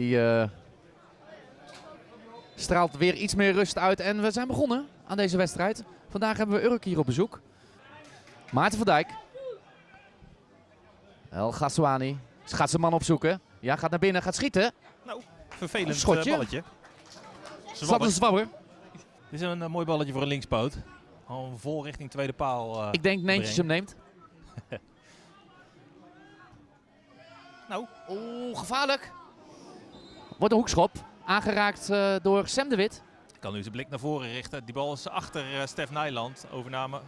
Die eh, straalt weer iets meer rust uit. En we zijn begonnen aan deze wedstrijd. Vandaag hebben we Urk hier op bezoek. Maarten van Dijk. El Ghazouani. Gaat zijn man opzoeken. Ja, gaat naar binnen, gaat schieten. Vervelend Schotje. eh, balletje. Zwabber, Zwabber. zwabber. Dit is een eh, mooi balletje voor een linkspoot. Al vol richting tweede paal. Ik denk Neentjes hem neemt. Nou. Oeh, gevaarlijk. Wordt een hoekschop. Aangeraakt eh, door Sam de Wit. Kan nu zijn blik naar voren richten. Die bal is achter eh, Stef Nijland. Overname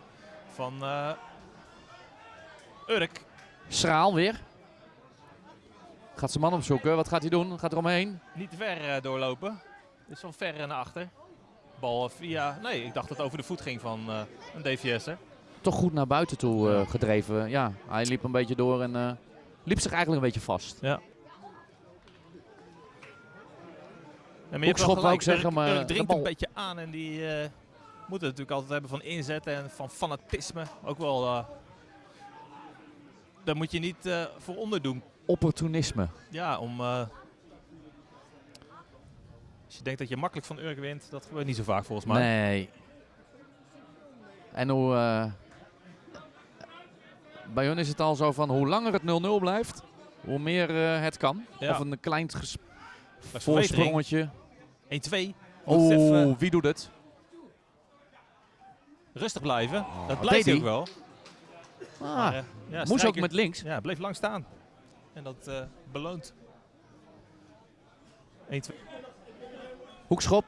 van eh Urk. Schraal weer. Gaat zijn man opzoeken. Wat gaat hij doen? Gaat er omheen? Niet te ver eh, doorlopen. Is van ver naar achter. Bal via... Nee, ik dacht dat het over de voet ging van een DVS'er. Toch goed naar buiten toe gedreven. Ja, hij liep een beetje door en liep zich eigenlijk een beetje vast. Ja. Ja, maar je Hoekschop wou ik zeggen, maar dringt een beetje aan en die eh, moeten het natuurlijk altijd hebben van inzet en van fanatisme. Ook wel... eh, daar moet je niet eh, voor onderdoen. Opportunisme. Ja, om... als je denkt dat je makkelijk van Urk wint, dat gebeurt niet zo vaak volgens mij. Nee. En hoe... bij hun is het al zo van hoe langer het 0-0 blijft, hoe meer het kan. Ja. Of een klein voorsprongetje. 1-2. Moet Oeh, even wie doet het? rustig blijven. Oh, dat blijft hij ook wel. Ah, Maar, eh, ja, moest ook met links. Ja, bleef lang staan. En dat eh, beloont. 1-2. Hoekschop.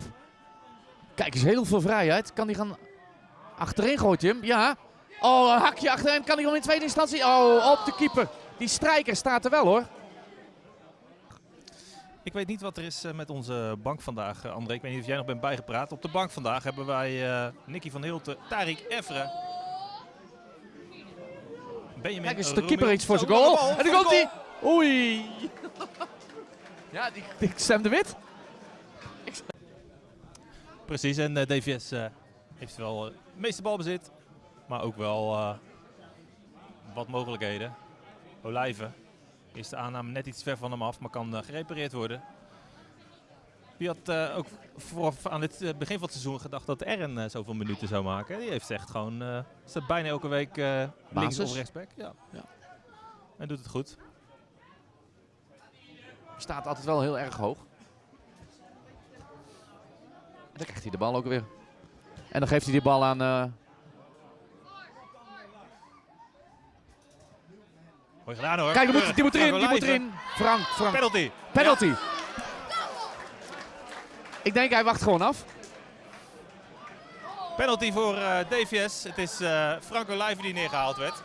Kijk eens, heel veel vrijheid. Kan hij gaan achterin gooit hij hem? Ja. Oh, een hakje achterin. Kan hij hem in tweede instantie? Oh, op de keeper. Die strijker staat er wel hoor. Ik weet niet wat er is eh, met onze bank vandaag, eh, André. Ik weet niet of jij nog bent bijgepraat. Op de bank vandaag hebben wij eh Nicky van Hilten, Tarik Evre. Benjamin Kijk eens, de keeper iets voor zijn goal. En dan komt de hij. Oei. Ja, die, die Sam de Wit. Precies, en DVS eh, heeft wel het meeste balbezit. Maar ook wel eh, wat mogelijkheden. Olijven is de aanname net iets ver van hem af, maar kan eh, gerepareerd worden. Wie had eh, ook voor, aan het eh, begin van het seizoen gedacht dat Ern zoveel minuten zou maken? Die heeft echt gewoon, eh staat bijna elke week links of rechtsback. Ja. Ja. En doet het goed. Staat altijd wel heel erg hoog. En dan krijgt hij de bal ook weer. En dan geeft hij die bal aan... Mooi gedaan hoor. Kijk, die moet, die moet erin, die moet Olijven. erin. Frank, Frank. Penalty. Penalty. Ik denk hij wacht gewoon af. Penalty voor eh, DVS. Het is eh Franco Lijven die neergehaald werd.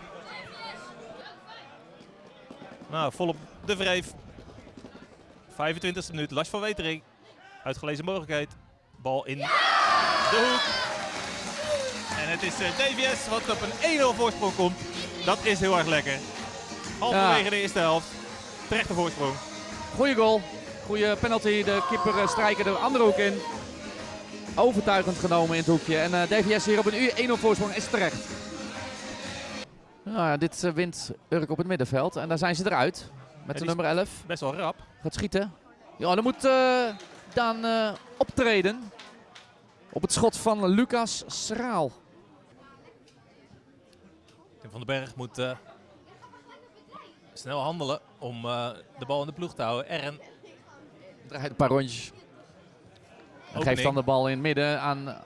Nou, volop de wreef. 25e minuut. Lars van Wetering. Uitgelezen mogelijkheid. Bal in de hoek. En het is eh, DVS wat op een 1-0 voorsprong komt. Dat is heel erg lekker. Halverwege Ja. de eerste helft. Terechte voorsprong. Goeie goal. Goeie penalty. De keeper eh, strijker de andere hoek in. Overtuigend genomen in het hoekje. En eh, DVS hier op een 1-0 voorsprong is terecht. Nou ja, dit eh, wint Urk op het middenveld. En daar zijn ze eruit. Met de nummer 11. Best wel rap. Gaat schieten. Ja, dan moet eh Daan optreden. Op het schot van Lucas Schraal. Tim van den Berg moet snel handelen om eh, de bal in de ploeg te houden. Ern Draait een paar rondjes. En geeft dan de bal in het midden aan...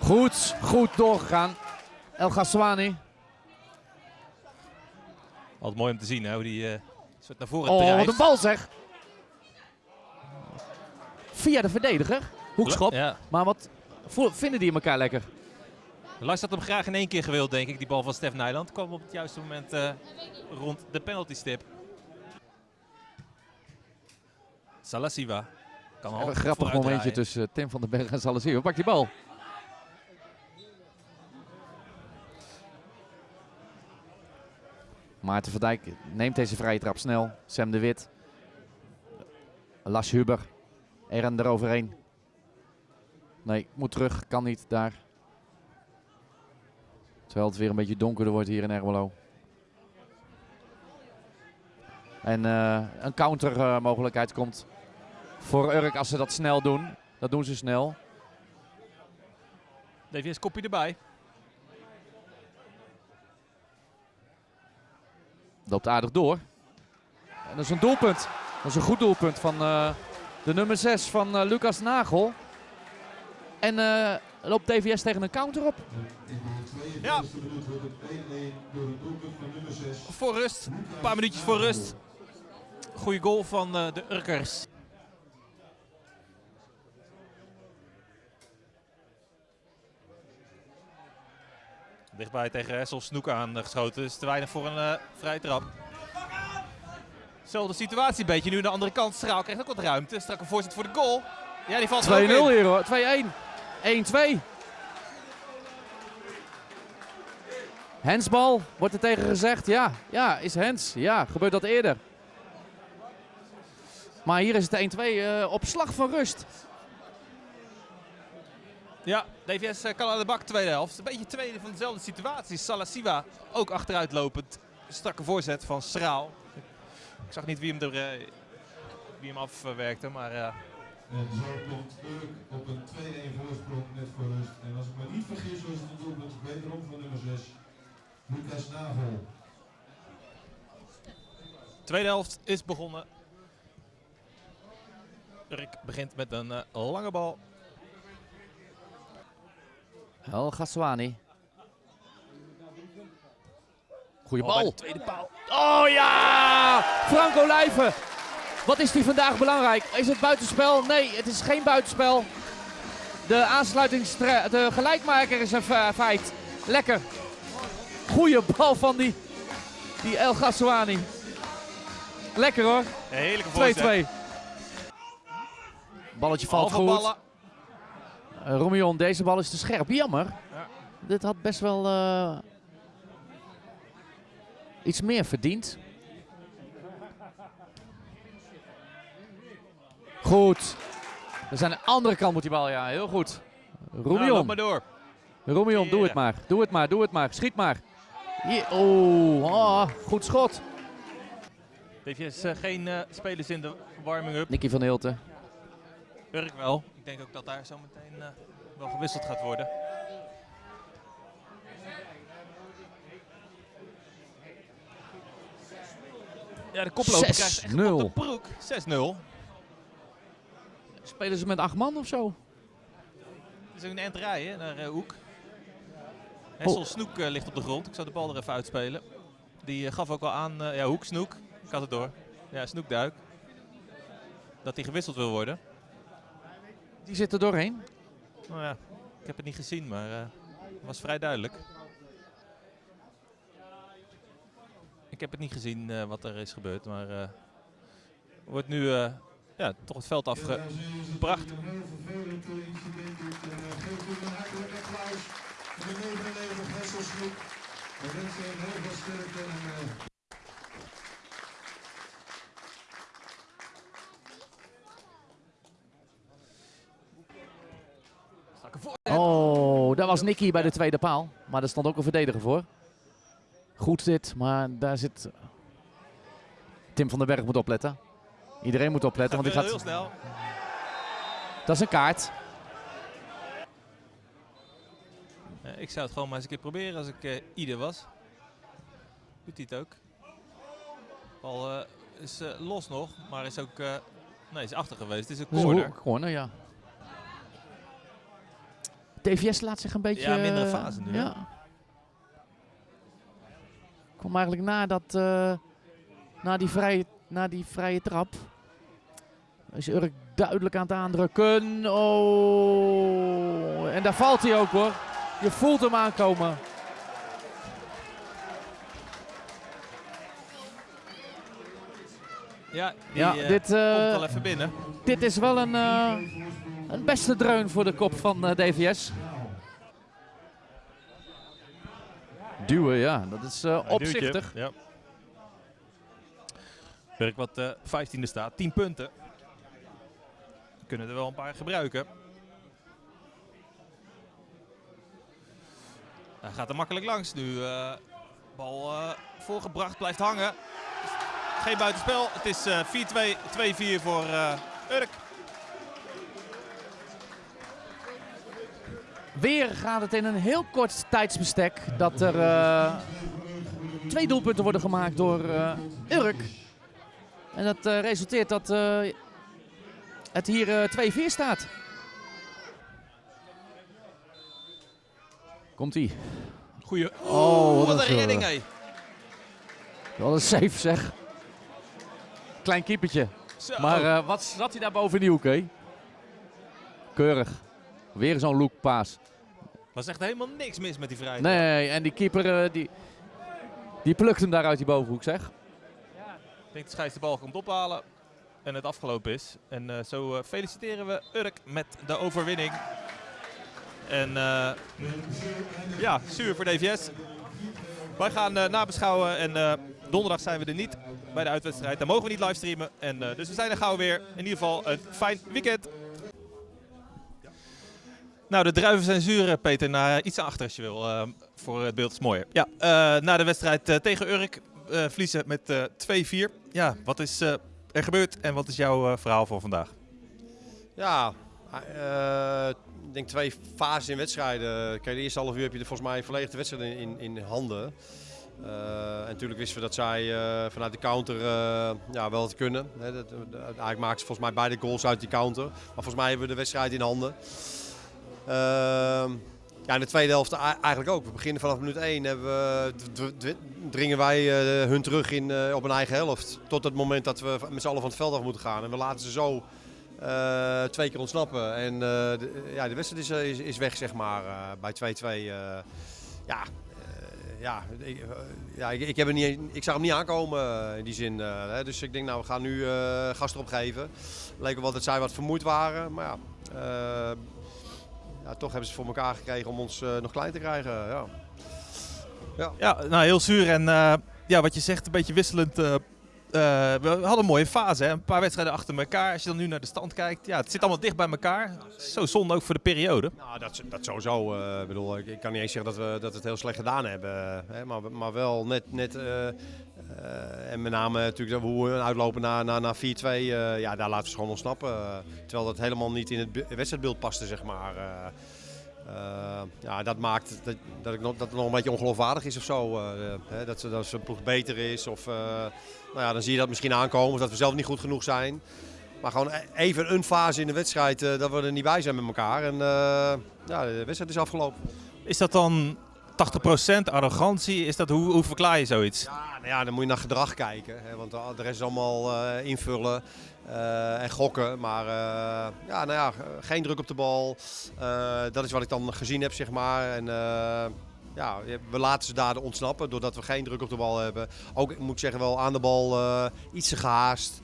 Goed, goed doorgegaan. El Ghazouani. Altijd mooi om te zien hè, hoe die eh soort naar voren Oh, drijft. wat een bal zeg. Via de verdediger. Hoekschop. Ja. Maar wat vinden die elkaar lekker? Lars had hem graag in één keer gewild, denk ik, die bal van Stef Nijland. Kwam op het juiste moment eh, rond de penalty stip. Salasiva kan al een grappig momentje draaien. tussen Tim van den Berg en Salazar. Pak die bal. Maarten van Dijk neemt deze vrije trap snel. Sam de Wit. Las Huber. Eren eroverheen. Nee, moet terug. Kan niet daar. Terwijl het weer een beetje donkerder wordt hier in Ermelo. En eh, een counter eh, mogelijkheid komt voor Urk als ze dat snel doen. Dat doen ze snel. DVS kopje erbij. Loopt aardig door. En dat is een doelpunt. Dat is een goed doelpunt van eh, de nummer 6 van eh, Lucas Nagel. En loopt DVS tegen een counter op. Ja. Voor rust. Een paar minuutjes voor rust. Goeie goal van eh, de Urkers. Dichtbij tegen Hessel Snoek aangeschoten. Dus te weinig voor een eh, vrije trap. Zelfde situatie een beetje. Nu aan de andere kant. Straal krijgt ook wat ruimte. Strak een voorzet voor de goal. Ja, die valt 2-0 er ook in. hier hoor. 2-1. 1-2. Hensbal, wordt er tegen gezegd. Ja, ja, is Hens. Ja, gebeurt dat eerder. Maar hier is het 1-2 eh, op slag van rust. Ja, DVS eh, kan aan de bak tweede helft. Een beetje tweede van dezelfde situatie. Salasiva ook achteruit lopend. Strakke voorzet van Schraal. Ik zag niet wie hem, er, eh, wie hem afwerkte, maar eh, En zo komt Urk op een 2-1 voorsprong net voor rust. En als ik me niet vergis, was het een doelpunt wederom van nummer 6, Lucas Nagel. tweede helft is begonnen. Urk begint met een eh, lange bal. El Ghaswani. Goeie Bal de tweede paal. Oh ja! Franco Lijven. Wat is die vandaag belangrijk? Is het buitenspel? Nee, het is geen buitenspel. De aansluitingstre de gelijkmaker is een fe- feit. Lekker. Goeie bal van die, die El Ghaswani. Lekker hoor. 2-2. Een heerlijke voorzet. Balletje valt Halve goed. Uh, Romion, deze bal is te scherp. Jammer. Ja. Dit had best wel eh, iets meer verdiend. Goed. We zijn aan de andere kant moet die bal, ja. Heel goed. Nou, Romion, loop maar door. Romion, doe het maar. Doe het maar, doe het maar. Schiet maar. Hier. Oh, goed schot. DVS eh, geen eh, spelers in de warming-up. Nicky van Hilten. Urk wel. Ik denk ook dat daar zo meteen eh, wel gewisseld gaat worden. Ja, de koploper krijgt echt 6-0. op de broek. 6-0. Spelen ze met acht man of zo? Het is een end rijden naar Hoek. Hessel. Snoek eh, ligt op de grond. Ik zou de bal er even uitspelen. Die eh, gaf ook al aan, eh, ja Hoek, Snoek. Ik had het door. Ja, Snoek duik. Dat hij gewisseld wil worden. Die zit er doorheen. Nou ja, ik heb het niet gezien, maar eh, het was vrij duidelijk. Ik heb het niet gezien eh, wat er is gebeurd, maar eh wordt nu eh, ja, toch het veld afge... Ja, heel vervelend eh, incident. Geef u een hartelijk applaus de 99 Hesselsgroep. We wensen hem heel veel sterkte en eh, Oh, daar was Nicky bij de tweede paal. Maar daar stond ook een verdediger voor. Goed dit, maar daar zit... Tim van den Berg moet opletten. Iedereen moet opletten, want die heel gaat... snel. Dat is een kaart. Ik zou het gewoon maar eens een keer proberen als ik eh, ieder was. Doet hij het ook. Bal eh, is eh, los nog, maar is ook... eh, nee, is achter geweest. Het is een Dat is een corner. corner, ja. TVS laat zich een beetje... Ja, mindere eh, fase nu? Ja. Kwam eigenlijk na dat... eh, na, die vrije, na die vrije trap. Is Urk duidelijk aan het aandrukken. Oh. En daar valt hij ook hoor. Je voelt hem aankomen. Ja, die Ja, eh, dit, komt eh, wel even binnen. dit is wel een, eh, een beste dreun voor de kop van eh, DVS. Duwen, ja. Dat is eh, opzichtig. Ja. Werk wat eh 15e staat, 10 punten. Kunnen er wel een paar gebruiken. Hij gaat er makkelijk langs nu. eh, bal eh, voorgebracht, blijft hangen. geen buitenspel. Het is eh, 4-2, 2-4 voor eh, Urk. Weer gaat het in een heel kort tijdsbestek dat er twee doelpunten worden gemaakt door Urk. En dat resulteert dat het hier eh 2-4 staat. Komt-ie. Goeie. Oh, wat wat een redding, hé. Wat een safe zeg. Klein keepertje. Zo. Maar eh, wat zat hij daar boven in die hoek, hé? Keurig. Weer zo'n looppaas. was echt helemaal niks mis met die vrijheid. Nee, en die keeper eh, die, die plukt hem daar uit die bovenhoek, zeg. Ik denk dat Schijs de bal komt ophalen en het afgelopen is. En eh, zo feliciteren we Urk met de overwinning. En eh, ja, zuur voor DVS. Wij gaan eh, nabeschouwen en eh, donderdag zijn we er niet bij de uitwedstrijd. Dan mogen we niet livestreamen. En, dus we zijn er gauw weer. In ieder geval een fijn weekend. Nou, de druiven zijn zuur, Peter. Naar iets achter als je wil. voor het beeld is mooier. Ja, na de wedstrijd tegen Urk verliezen met eh 2-4. Ja, wat is er gebeurd en wat is jouw verhaal voor vandaag? Ja, eh, ik denk twee fases in wedstrijden. Kijk, de eerste half uur heb je er volgens mij volledig de wedstrijd in, in, handen. Eh, en natuurlijk wisten we dat zij eh, vanuit de counter ja, wel het kunnen. Hè, dat, eigenlijk maakten ze volgens mij beide goals uit die counter. Maar volgens mij hebben we de wedstrijd in handen. Ehm, ja, in de tweede helft eigenlijk ook. We beginnen vanaf minuut 1. Hebben we, dringen wij hun terug in, op een eigen helft. Tot het moment dat we met z'n allen van het veld af moeten gaan. En we laten ze zo eh, twee keer ontsnappen. En eh, de, ja, de wedstrijd is, eh, is, weg, zeg maar, bij 2-2. eh. ja, ja, ik, ja ik, ik, heb er niet, ik zag hem niet aankomen in die zin. hè. Dus ik denk, nou, we gaan nu gas erop geven. Leek wel dat zij wat vermoeid waren. Maar ja, ja, toch hebben ze voor elkaar gekregen om ons nog klein te krijgen. Ja. Ja, nou heel zuur en ja, wat je zegt, een beetje wisselend. Eh, we hadden een mooie fase, hè? een paar wedstrijden achter elkaar. Als je dan nu naar de stand kijkt, ja, het zit allemaal dicht bij elkaar. Zo zonde ook voor de periode. Nou, dat, dat sowieso. eh, Ik bedoel, ik, ik kan niet eens zeggen dat we, dat het heel slecht gedaan hebben. Hè, maar, maar wel net. net eh, en met name natuurlijk hoe we uitlopen naar, naar, naar 4-2. eh, ja, daar laten we ze gewoon ontsnappen. terwijl dat helemaal niet in het be- wedstrijdbeeld paste, zeg maar. Eh. Ja, dat maakt dat, dat, ik nog, dat het nog een beetje ongeloofwaardig is of zo. eh, hè, dat, ze, dat zijn ploeg beter is. Of, eh, nou ja, dan zie je dat misschien aankomen. Of dat we zelf niet goed genoeg zijn. Maar gewoon e- even een fase in de wedstrijd dat we er niet bij zijn met elkaar. En ja, de wedstrijd is afgelopen. Is dat dan 80% arrogantie? Is dat, hoe, hoe verklaar je zoiets? Ja, nou ja, dan moet je naar gedrag kijken. Hè, want de rest is allemaal invullen eh, en gokken. Maar eh, ja, nou ja, geen druk op de bal. Eh, dat is wat ik dan gezien heb, zeg maar. En, ja, we laten ze daar ontsnappen doordat we geen druk op de bal hebben. Ook, moet zeggen, wel aan de bal iets te gehaast.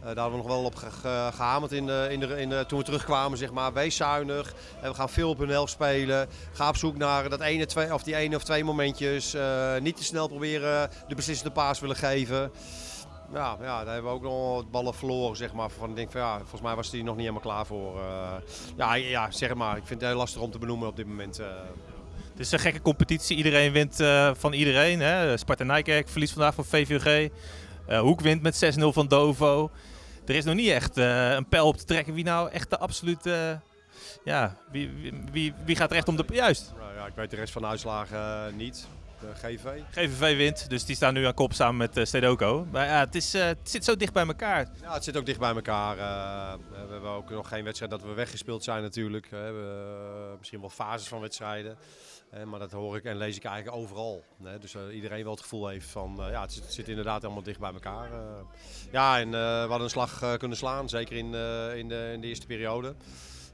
Eh, daar hebben we nog wel op ge- ge- gehamerd in in de, in toen we terugkwamen. Zeg maar. Wees zuinig. En we gaan veel op hun helft spelen. Ga op zoek naar dat ene, twee, of die ene of twee momentjes. Niet te snel proberen de beslissende paas willen geven. Ja, ja, daar hebben we ook nog wat ballen verloren. Zeg maar, van, denk van, ja, volgens mij was hij nog niet helemaal klaar voor. eh. ja, ja, zeg maar. Ik vind het heel lastig om te benoemen op dit moment. eh. Het is een gekke competitie. Iedereen wint eh, van iedereen. Hè? Sparta Nijkerk verliest vandaag van VVG. Hoek wint met 6-0 van Dovo. Er is nog niet echt een pijl op te trekken wie nou echt de absolute... ja, wie, wie, wie, wie gaat er echt om de... Juist, Nou ja, ik weet de rest van de uitslagen niet. De GV. GVV wint, dus die staan nu aan kop samen met eh Stedoco. Maar ja, het, is, eh, het zit zo dicht bij elkaar. Ja, het zit ook dicht bij elkaar. eh. we hebben ook nog geen wedstrijd dat we weggespeeld zijn natuurlijk. We hebben eh, misschien wel fases van wedstrijden. Eh, maar dat hoor ik en lees ik eigenlijk overal. hè. Dus eh, iedereen wel het gevoel heeft van, eh, ja, het zit, het zit inderdaad allemaal dicht bij elkaar. eh. ja, en eh, we hadden een slag eh, kunnen slaan, zeker in, eh, in, de, in de eerste periode.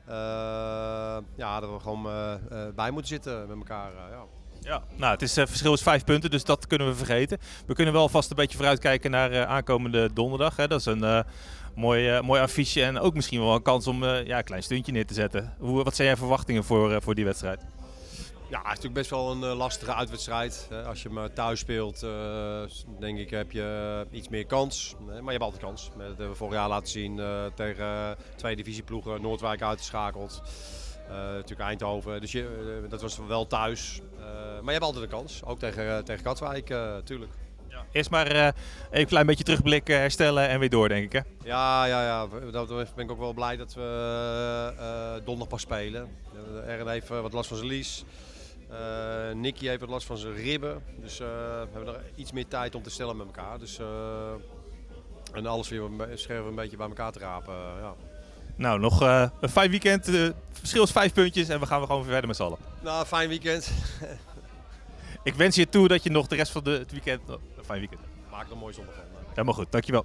Eh, ja, dat we gewoon eh, eh, bij moeten zitten met elkaar. eh, ja. Ja, nou, het is, eh, verschil is vijf punten, dus dat kunnen we vergeten. We kunnen wel vast een beetje vooruitkijken naar eh, aankomende donderdag. Hè. Dat is een eh, mooi, mooi affiche en ook misschien wel een kans om ja, een klein stuntje neer te zetten. Hoe, wat zijn jouw verwachtingen voor, voor die wedstrijd? Ja, het is natuurlijk best wel een lastige uitwedstrijd. Als je hem thuis speelt, denk ik, heb je iets meer kans. Maar je hebt altijd kans. Dat hebben we vorig jaar laten zien tegen twee divisieploegen. Noordwijk uitgeschakeld. Eh, natuurlijk Eindhoven. Dus je, eh, dat was wel thuis. Eh, maar je hebt altijd een kans. Ook tegen, tegen Katwijk, eh tuurlijk. Eerst maar even een klein beetje terugblikken, herstellen en weer door, denk ik. Hè? Ja, ja, ja. Dat ben ik ook wel blij dat we donderdag pas spelen. Ern heeft wat last van zijn lies. Nicky heeft wat last van zijn ribben. Dus we hebben er iets meer tijd om te stellen met elkaar. Dus, en alles weer scherp een beetje bij elkaar te rapen. ja. Nou, nog eh, een fijn weekend. eh, verschil is vijf puntjes en we gaan weer gewoon weer verder met z'n allen. Nou, fijn weekend. Ik wens je toe dat je nog de rest van de, het weekend... oh, een fijn weekend. Maak er een mooi zondag van. Helemaal goed, dankjewel.